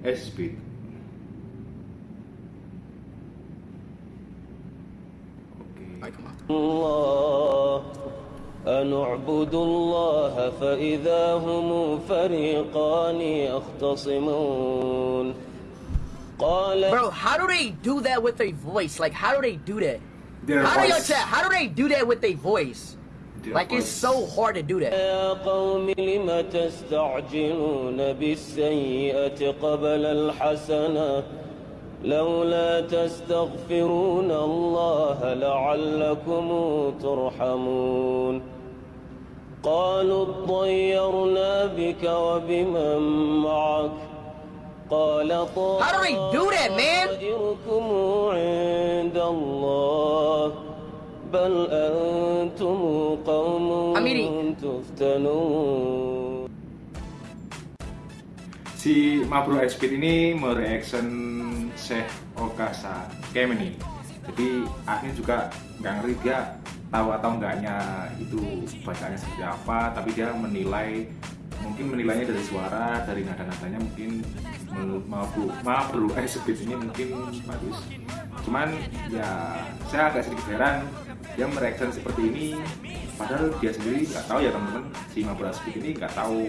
S-Speed Oke الله أن اعبدوا الله فإذا هم فريقان يختصمون قال Bro, how do they do that with their voice? Like, how do they do that? Their how do you voice. chat? How do they do that with their voice? Their like, it's voice. so hard to do that. يا قوم لم تستعجلون بالسيئة قبل الحسنة لولا تستغفرون الله لعلكم ترحمون قالوا اطيرنا بك وبمن معك قال How do they do that, man? طائركم عند الله بل أنتم sendiri. Si Mabro Airspeed ini mereaction Syekh Okasa Kemeni. Jadi akhirnya juga nggak ngeri dia tahu atau enggaknya itu bacanya seperti apa tapi dia menilai mungkin menilainya dari suara dari nada-nadanya mungkin mau perlu eh speed ini mungkin bagus. Cuman ya saya agak sedikit heran dia mereaction seperti ini padahal dia sendiri nggak tahu ya teman-teman. Si Mabro Speed ini nggak tahu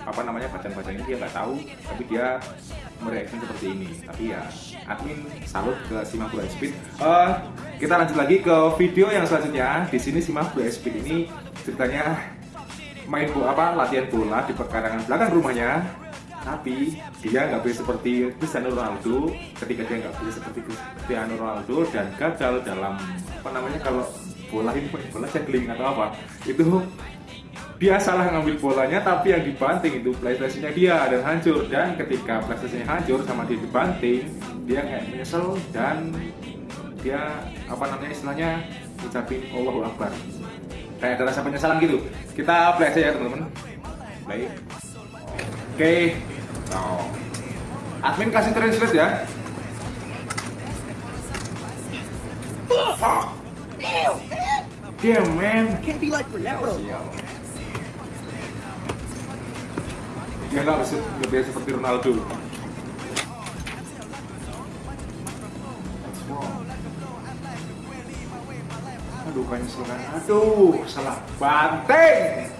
apa namanya bacaan-bacaan ini dia nggak tahu tapi dia mereaksi seperti ini. Tapi ya admin salut ke Sima Blue Speed. Eh, kita lanjut lagi ke video yang selanjutnya. Di sini Sima Blue Speed ini ceritanya main bola apa latihan bola di pekarangan belakang rumahnya. Tapi dia nggak bisa seperti Cristiano Ronaldo. Ketika dia nggak bisa seperti Cristiano Ronaldo dan gagal dalam apa namanya kalau bola ini bola juggling atau apa? Itu dia salah ngambil bolanya tapi yang dibanting itu PlayStation-nya dia dan hancur. Dan ketika PlayStation-nya hancur sama dia dibanting dia kayak menyesal dan dia apa namanya istilahnya ucapin Allahu Akbar. Kayak ada rasa penyesalan gitu. Kita play aja ya teman-teman. Play. Oke. Oh. admin kasih translate ya. Damn man. Can't be like Ronaldo. dia nggak bisa nggak bisa seperti Ronaldo. Aduh kayaknya salah. Aduh salah banting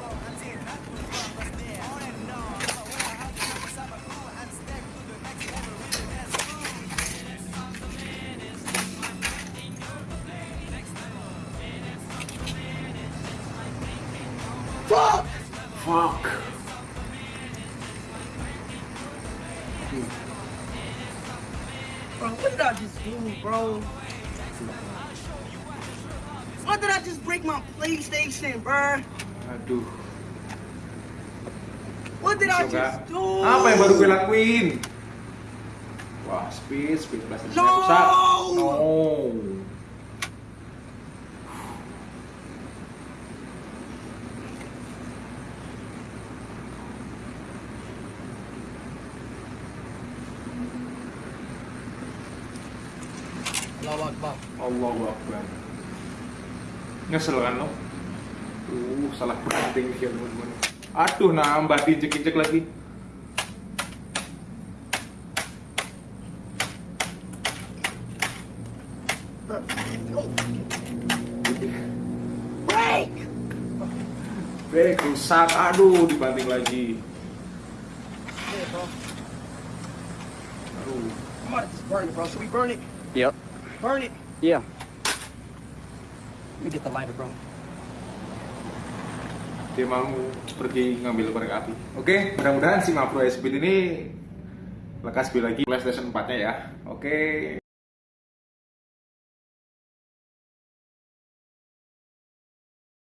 fuck Bro, what did I just do, bro? What did I just break my PlayStation, bro? aduh What did I Coba. just do? apa yang baru gue lakuin wah speed speed plastik No! rusak no Allahu Akbar. Allahu Akbar Nyesel kan lo? Uh, salah banting dia teman-teman Aduh, nambah diinjek-injek lagi Break! Bek, rusak, aduh, dibanting lagi Yeah, bro. Aduh, I'm about to just burn it, bro. Should we burn it? Yep. Burn it. Yeah. Let me get the lighter, bro. dia mau pergi ngambil korek api Oke, mudah-mudahan si Mapro Speed ini lekas beli lagi PlayStation 4 nya ya Oke,